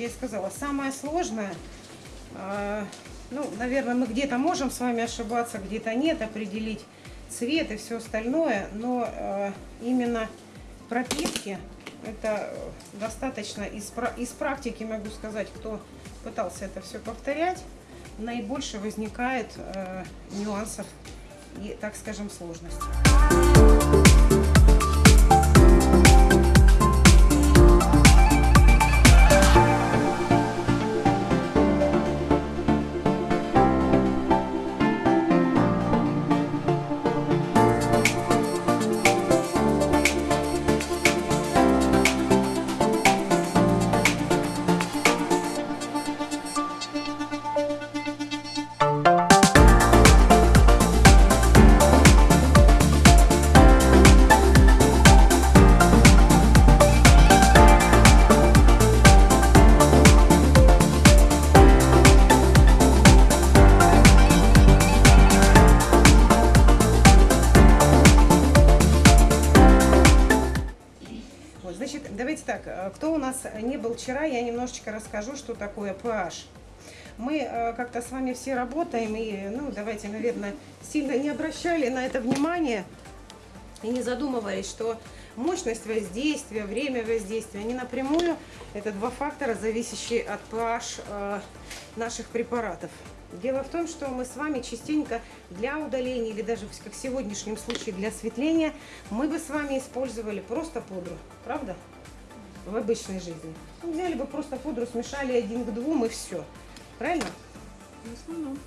я и сказала, самое сложное, э, ну, наверное, мы где-то можем с вами ошибаться, где-то нет, определить цвет и все остальное, но э, именно пропитки, это достаточно из, из практики могу сказать, кто пытался это все повторять, наибольше возникает э, нюансов и, так скажем, сложностей. Не был вчера, я немножечко расскажу, что такое PH. Мы э, как-то с вами все работаем и, ну, давайте, наверное, сильно не обращали на это внимание и не задумывались, что мощность воздействия, время воздействия, они напрямую, это два фактора, зависящие от pH э, наших препаратов. Дело в том, что мы с вами частенько для удаления или даже как в сегодняшнем случае для осветления, мы бы с вами использовали просто пудру, правда? в обычной жизни. Ну, взяли бы просто пудру, смешали один к двум и все. Правильно? В основном.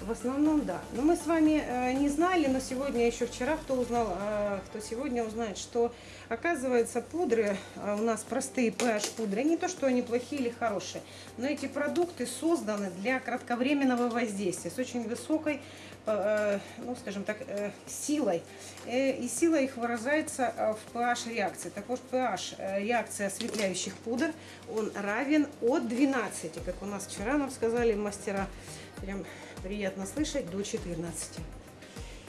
В основном, да. Но мы с вами э, не знали, но сегодня, еще вчера, кто узнал, э, кто сегодня узнает, что, оказывается, пудры, э, у нас простые pH пудры, не то, что они плохие или хорошие, но эти продукты созданы для кратковременного воздействия с очень высокой Э, ну, скажем так, э, силой. Э, и сила их выражается в pH реакции. Так вот, pH реакции осветляющих пудр, он равен от 12, как у нас вчера нам сказали мастера, прям приятно слышать, до 14.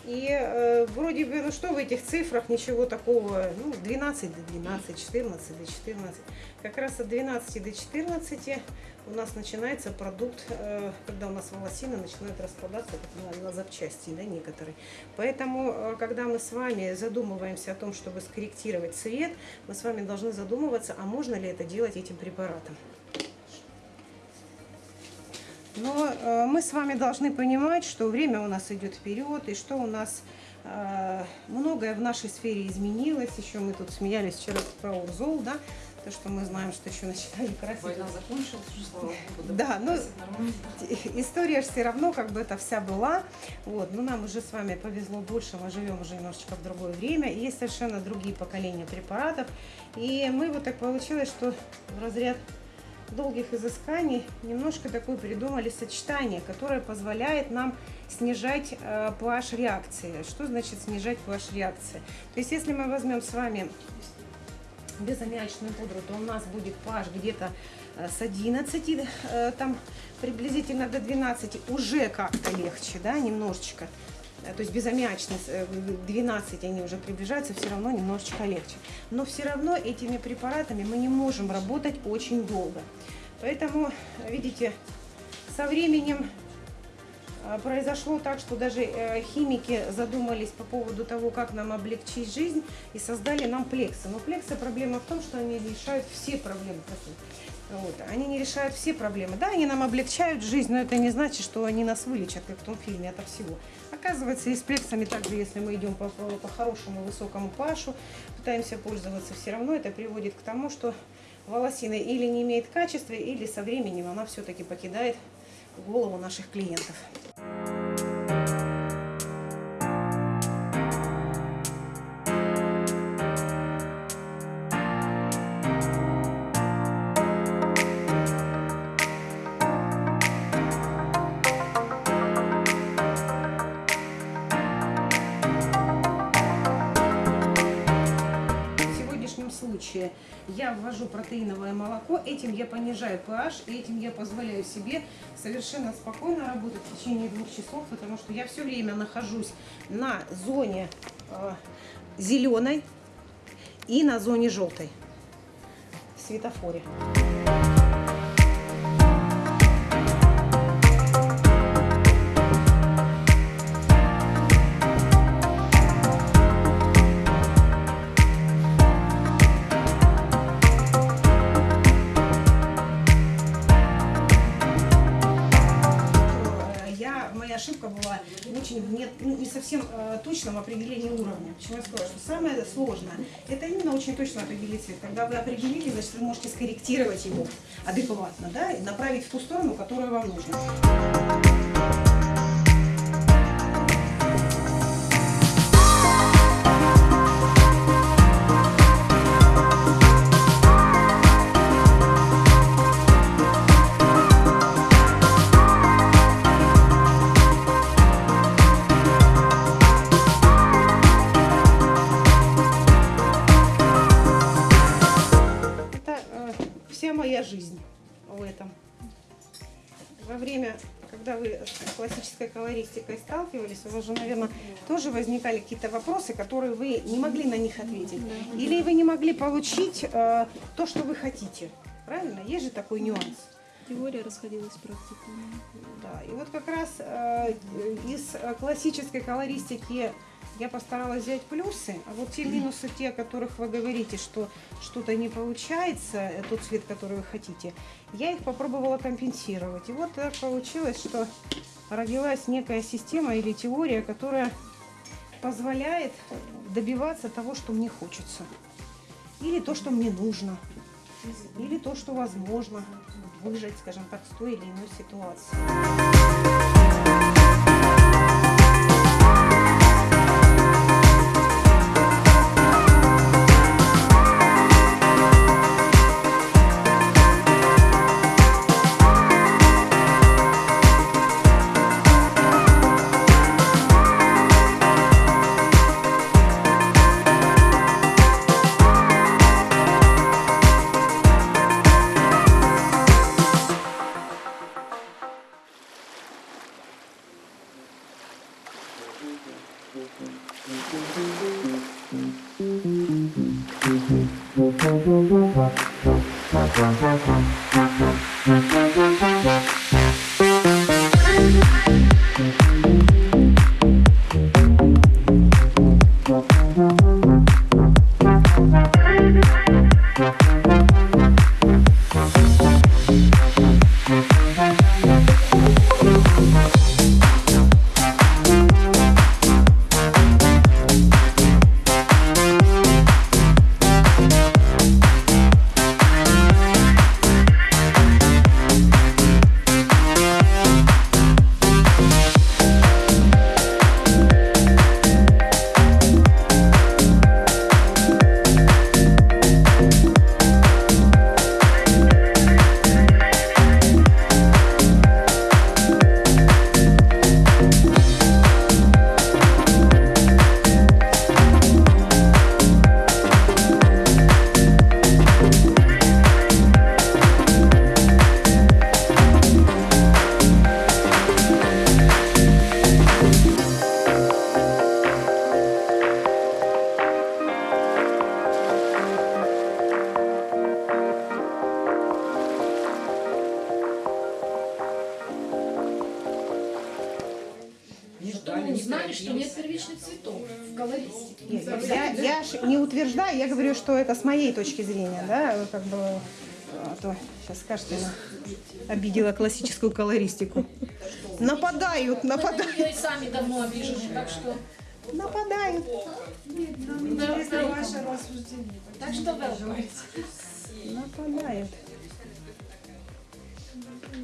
И э, вроде бы, ну что в этих цифрах, ничего такого, ну 12 до 12, 14 до 14. Как раз от 12 до 14 у нас начинается продукт, э, когда у нас волосины начинают распадаться на, на запчасти, да, некоторые. Поэтому, э, когда мы с вами задумываемся о том, чтобы скорректировать цвет, мы с вами должны задумываться, а можно ли это делать этим препаратом. Но э, мы с вами должны понимать, что время у нас идет вперед, и что у нас э, многое в нашей сфере изменилось. Еще мы тут смеялись вчера про Урзол, да, то, что мы знаем, что еще начинали красить. Война закончилась, слава богу. Да, но история же все равно как бы это вся была. Вот, но нам уже с вами повезло больше, мы живем уже немножечко в другое время. Есть совершенно другие поколения препаратов. И мы вот так получилось, что в разряд долгих изысканий немножко такое придумали сочетание, которое позволяет нам снижать э, pH реакции. Что значит снижать pH реакции? То есть если мы возьмем с вами безаммиачную пудру, то у нас будет pH где-то э, с 11, э, там приблизительно до 12, уже как-то легче, да, немножечко. Э, то есть безаммиачность 12 они уже приближаются, все равно немножечко легче. Но все равно этими препаратами мы не можем работать очень долго. Поэтому, видите, со временем э, произошло так, что даже э, химики задумались по поводу того, как нам облегчить жизнь и создали нам плексы. Но плексы проблема в том, что они решают все проблемы. Вот. Они не решают все проблемы. Да, они нам облегчают жизнь, но это не значит, что они нас вылечат, как в том фильме, от всего. Оказывается, и с плексами также, если мы идем по, по хорошему высокому пашу, пытаемся пользоваться, все равно это приводит к тому, что волосина или не имеет качества, или со временем она все-таки покидает голову наших клиентов. Этим я понижаю pH, и этим я позволяю себе совершенно спокойно работать в течение двух часов, потому что я все время нахожусь на зоне э, зеленой и на зоне желтой светофоре. Нет ну, не совсем э, точного определения уровня. Почему я сказала, что самое сложное – это именно очень точно определить цвет. Когда вы определили, значит, вы можете скорректировать его адекватно, да, и направить в ту сторону, которую вам нужно. Колористикой сталкивались, у вас же, наверное, тоже возникали какие-то вопросы, которые вы не могли на них ответить. Или вы не могли получить э, то, что вы хотите. Правильно? Есть же такой нюанс. Теория расходилась с практикой. Да, и вот как раз э, из э, классической колористики я постаралась взять плюсы, а вот те минусы, те, о которых вы говорите, что что-то не получается, э, тот цвет, который вы хотите, я их попробовала компенсировать. И вот так получилось, что родилась некая система или теория, которая позволяет добиваться того, что мне хочется. Или то, что мне нужно. Или то, что возможно выжить, скажем так, с той или иной ситуации. Не Что мы узнали, что нет первичных цветов в колористике. Нет, я, я не утверждаю, я говорю, что это с моей точки зрения, да, как бы, а то сейчас скажете, она обидела классическую колористику. Нападают, нападают, Мы сами давно обижены, так что... нападают. Интересно ваше Так что welcome. Нападают.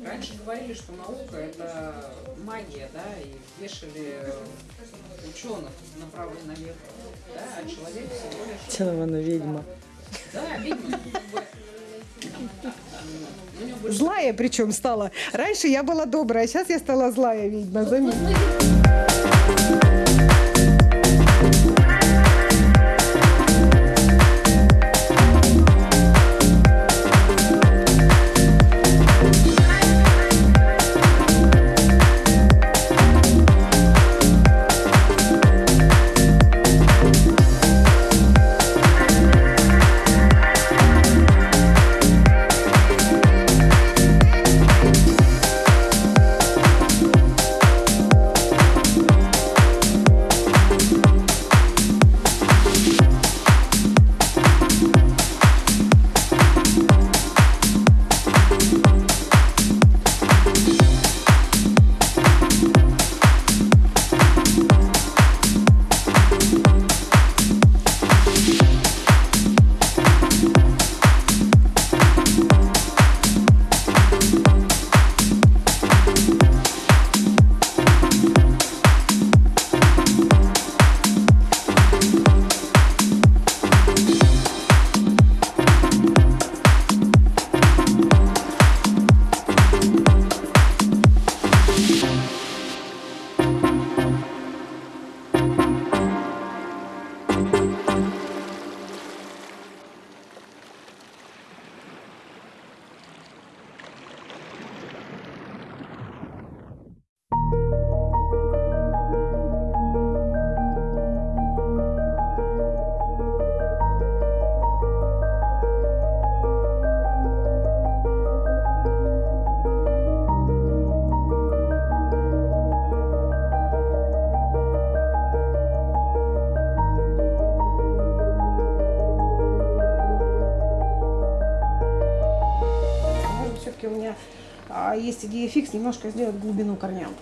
Раньше говорили, что наука это магия, да, и вешали ученых направо и налево, да, а человек всего лишь, Тянована ведьма. да, него больше Злая причем стала. Раньше я была добрая, а сейчас я стала злая ведьма. Вот есть идея фикс немножко сделать глубину корням.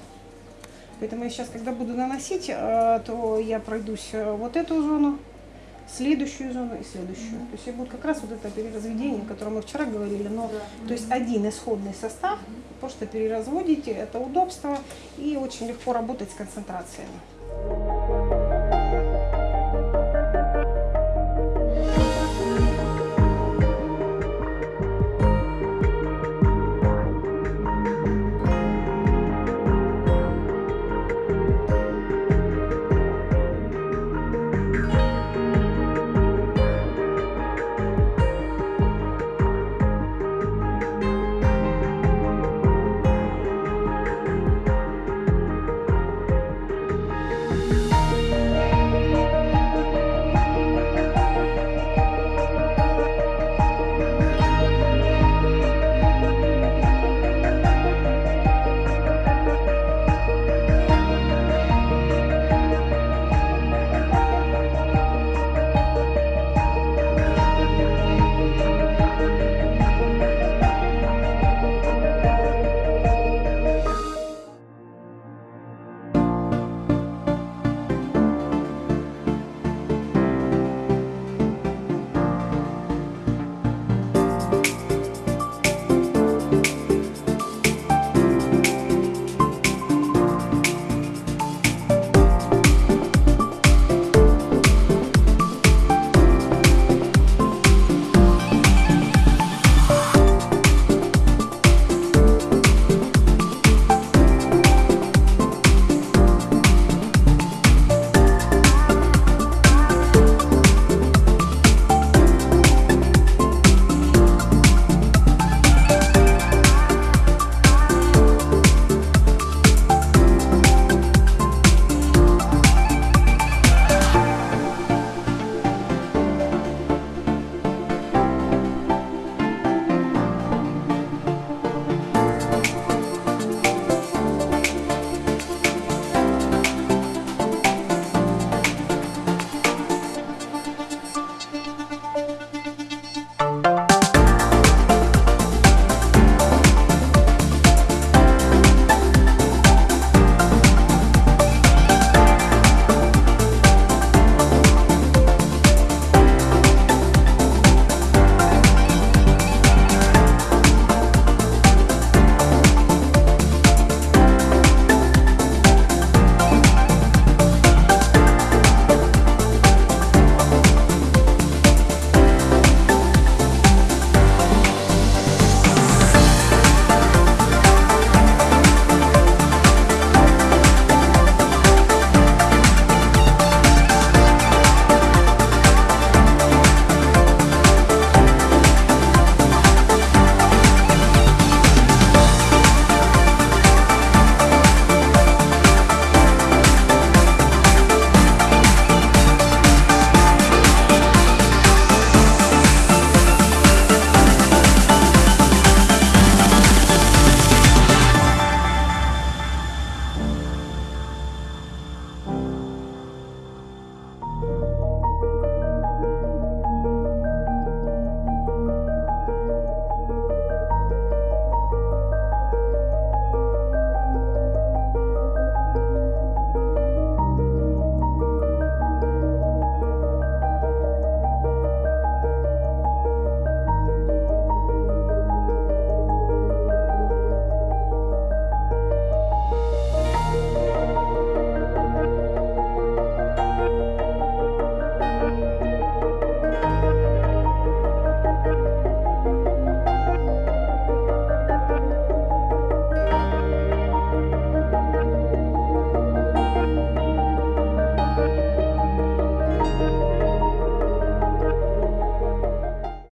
Поэтому я сейчас, когда буду наносить, э, то я пройдусь э, вот эту зону, следующую зону и следующую. То есть и будет как раз вот это переразведение, о котором мы вчера говорили. Но, то есть один исходный состав, просто переразводите, это удобство и очень легко работать с концентрациями.